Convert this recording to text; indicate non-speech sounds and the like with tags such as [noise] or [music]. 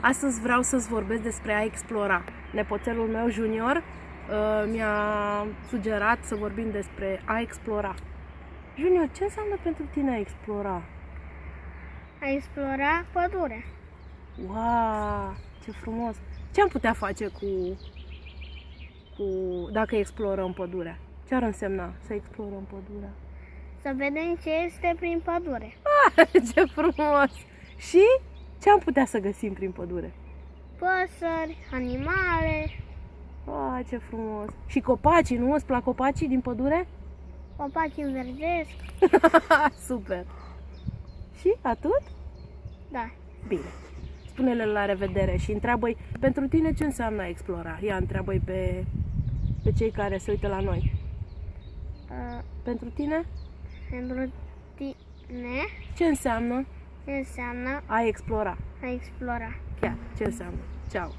Astăzi vreau să-ți vorbesc despre a explora. Nepoțelul meu junior uh, mi-a sugerat să vorbim despre a explora. Junior, ce înseamnă pentru tine a explora? A explora pădurea. Wow, ce frumos! Ce am putea face cu, cu dacă explorăm pădurea? Ce ar însemna să explorăm pădurea? Să vedem ce este prin pădure. Ah, [laughs] ce frumos! Și ce am putea să găsim prin pădure? Păsări, animale, Ah, ce frumos! Și copacii, nu? Îți plac copacii din pădure? copaci înverzesc. [laughs] Super! Și atât? Da. Bine. Spune-le la revedere și întreabă-i pentru tine ce înseamnă a explora. Ia întreabă-i pe, pe cei care se uită la noi. Uh, Pentru tine, pentru tine ce înseamnă ce înseamnă a explora? a explora. Chiar, ce înseamnă? Ceau!